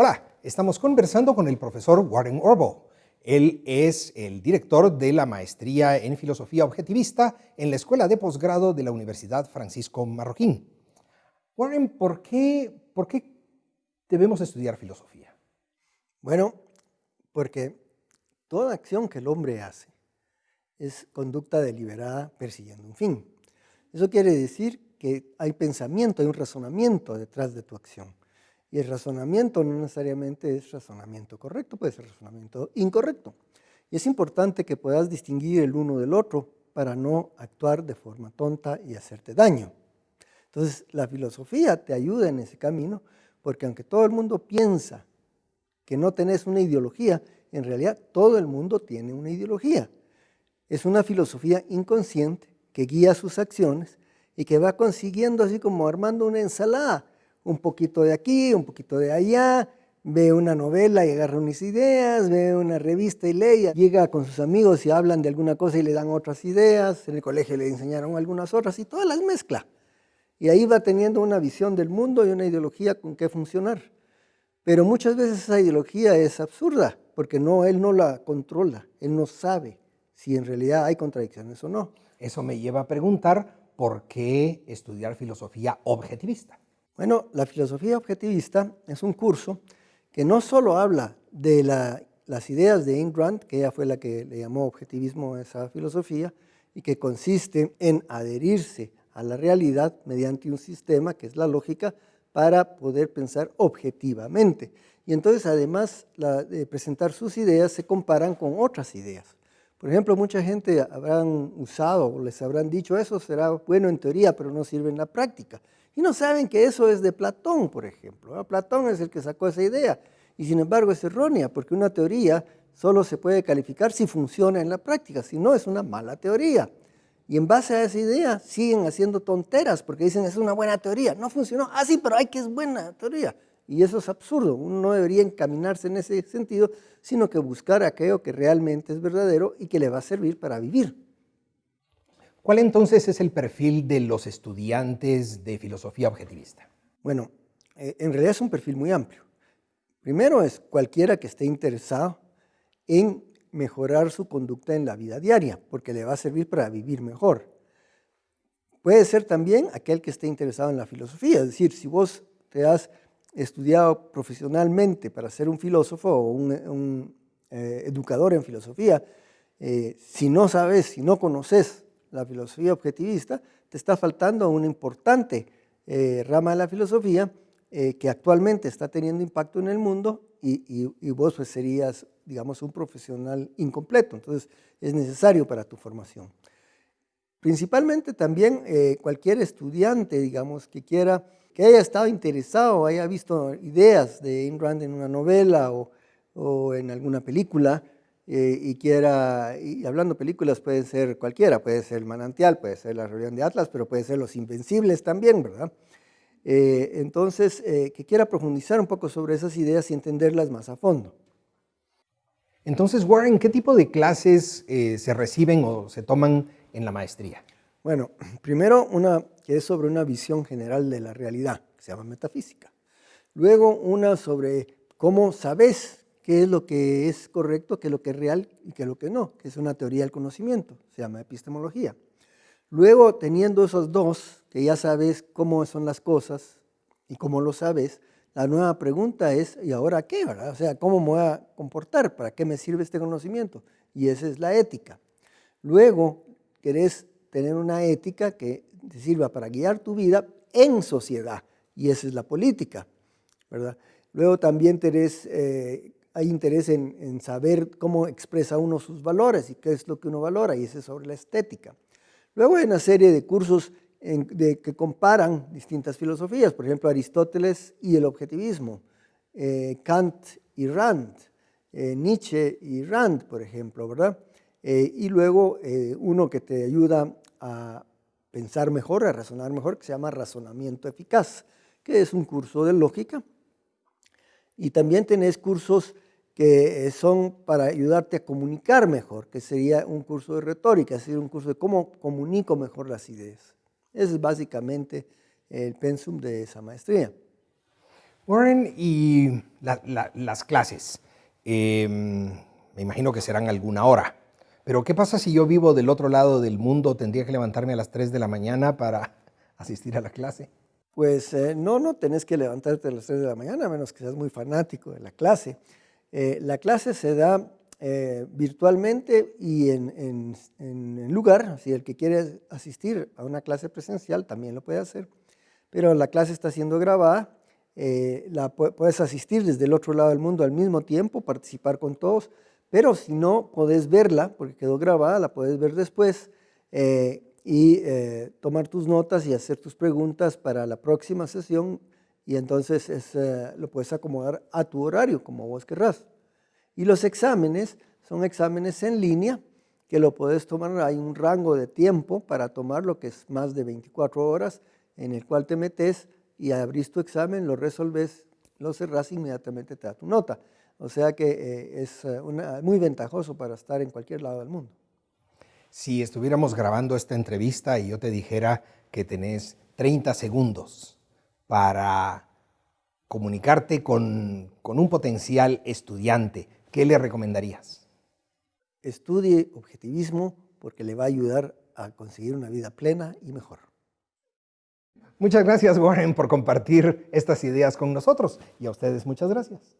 Hola, estamos conversando con el profesor Warren Orbo. Él es el director de la maestría en filosofía objetivista en la Escuela de Posgrado de la Universidad Francisco Marroquín. Warren, ¿por qué, ¿por qué debemos estudiar filosofía? Bueno, porque toda acción que el hombre hace es conducta deliberada persiguiendo un fin. Eso quiere decir que hay pensamiento, hay un razonamiento detrás de tu acción. Y el razonamiento no necesariamente es razonamiento correcto, puede ser razonamiento incorrecto. Y es importante que puedas distinguir el uno del otro para no actuar de forma tonta y hacerte daño. Entonces, la filosofía te ayuda en ese camino, porque aunque todo el mundo piensa que no tenés una ideología, en realidad todo el mundo tiene una ideología. Es una filosofía inconsciente que guía sus acciones y que va consiguiendo así como armando una ensalada un poquito de aquí, un poquito de allá, ve una novela y agarra unas ideas, ve una revista y lee, llega con sus amigos y hablan de alguna cosa y le dan otras ideas, en el colegio le enseñaron algunas otras y todas las mezcla. Y ahí va teniendo una visión del mundo y una ideología con qué funcionar. Pero muchas veces esa ideología es absurda, porque no, él no la controla, él no sabe si en realidad hay contradicciones o no. Eso me lleva a preguntar por qué estudiar filosofía objetivista. Bueno, la filosofía objetivista es un curso que no solo habla de las ideas de Ayn Rand, que ella fue la que le llamó objetivismo a esa filosofía, y que consiste en adherirse a la realidad mediante un sistema, que es la lógica, para poder pensar objetivamente. Y entonces, además de presentar sus ideas, se comparan con otras ideas. Por ejemplo, mucha gente habrán usado o les habrán dicho, eso será bueno en teoría, pero no sirve en la práctica. Y no saben que eso es de Platón, por ejemplo. Platón es el que sacó esa idea. Y sin embargo es errónea, porque una teoría solo se puede calificar si funciona en la práctica, si no es una mala teoría. Y en base a esa idea siguen haciendo tonteras, porque dicen es una buena teoría. No funcionó. Ah, sí, pero hay que es buena teoría. Y eso es absurdo. Uno no debería encaminarse en ese sentido, sino que buscar aquello que realmente es verdadero y que le va a servir para vivir. ¿Cuál entonces es el perfil de los estudiantes de filosofía objetivista? Bueno, eh, en realidad es un perfil muy amplio. Primero es cualquiera que esté interesado en mejorar su conducta en la vida diaria, porque le va a servir para vivir mejor. Puede ser también aquel que esté interesado en la filosofía, es decir, si vos te has estudiado profesionalmente para ser un filósofo o un, eh, educador en filosofía, eh, si no sabes, si no conoces la filosofía objetivista, te está faltando una importante eh, rama de la filosofía que actualmente está teniendo impacto en el mundo y, vos pues, serías, digamos, un profesional incompleto. Entonces, es necesario para tu formación. Principalmente también cualquier estudiante, digamos, que quiera, que haya estado interesado, haya visto ideas de Ayn Rand en una novela o, o en alguna película, eh, y quiera, y hablando películas puede ser cualquiera, puede ser El Manantial, puede ser La Rebelión de Atlas, pero puede ser Los Invencibles también, ¿verdad? Eh, entonces, eh, que quiera profundizar un poco sobre esas ideas y entenderlas más a fondo. Entonces, Warren, ¿qué tipo de clases se reciben o se toman en la maestría? Bueno, primero una que es sobre una visión general de la realidad, que se llama metafísica. Luego una sobre cómo sabes qué es lo que es correcto, qué es lo que es real y qué es lo que no, que es una teoría del conocimiento, se llama epistemología. Luego, teniendo esos dos, que ya sabes cómo son las cosas y cómo lo sabes, la nueva pregunta es, ¿y ahora qué? Verdad? O sea, ¿cómo me voy a comportar? ¿Para qué me sirve este conocimiento? Y esa es la ética. Luego, querés tener una ética que te sirva para guiar tu vida en sociedad, y esa es la política, ¿verdad? Luego también tenés eh, hay interés en, saber cómo expresa uno sus valores y qué es lo que uno valora, y ese es sobre la estética. Luego hay una serie de cursos de, que comparan distintas filosofías, por ejemplo, Aristóteles y el objetivismo, eh, Kant y Rand, eh, Nietzsche y Rand, por ejemplo, ¿verdad? Eh, y luego uno que te ayuda a pensar mejor, a razonar mejor, que se llama razonamiento eficaz, que es un curso de lógica. Y también tenés cursos que eh, son para ayudarte a comunicar mejor, que sería un curso de retórica, es decir, un curso de cómo comunico mejor las ideas. Ese es básicamente el pensum de esa maestría. Warren, y las clases, em, me imagino que serán alguna hora, pero ¿qué pasa si yo vivo del otro lado del mundo? ¿Tendría que levantarme a las 3 de la mañana para asistir a la clase? Pues eh, no, no tenés que levantarte a las 3 de la mañana, a menos que seas muy fanático de la clase. Eh, la clase se da eh, virtualmente y en, en, lugar, si el que quiere asistir a una clase presencial también lo puede hacer, pero la clase está siendo grabada, la puedes asistir desde el otro lado del mundo al mismo tiempo, participar con todos, pero si no, podés verla, porque quedó grabada, la puedes ver después, y eh, tomar tus notas y hacer tus preguntas para la próxima sesión y entonces eh, lo puedes acomodar a tu horario, como vos querrás. Y los exámenes son exámenes en línea que lo puedes tomar, hay un rango de tiempo para tomar lo que es más de 24 horas en el cual te metes y abrís tu examen, lo resolves, lo cerrás inmediatamente te da tu nota. O sea que eh, es muy ventajoso para estar en cualquier lado del mundo si estuviéramos grabando esta entrevista y yo te dijera que tenés 30 segundos para comunicarte con, un potencial estudiante, ¿qué le recomendarías? Estudie objetivismo porque le va a ayudar a conseguir una vida plena y mejor. Muchas gracias, Warren, por compartir estas ideas con nosotros. Y a ustedes muchas gracias.